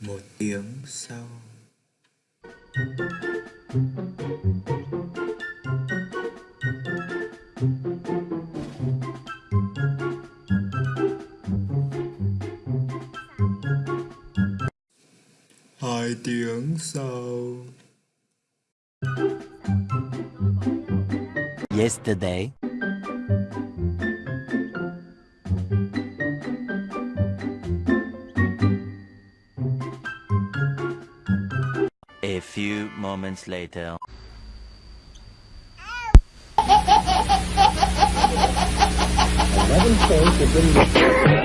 một tiếng sau hai tiếng sau Yesterday. A few moments later. Eleven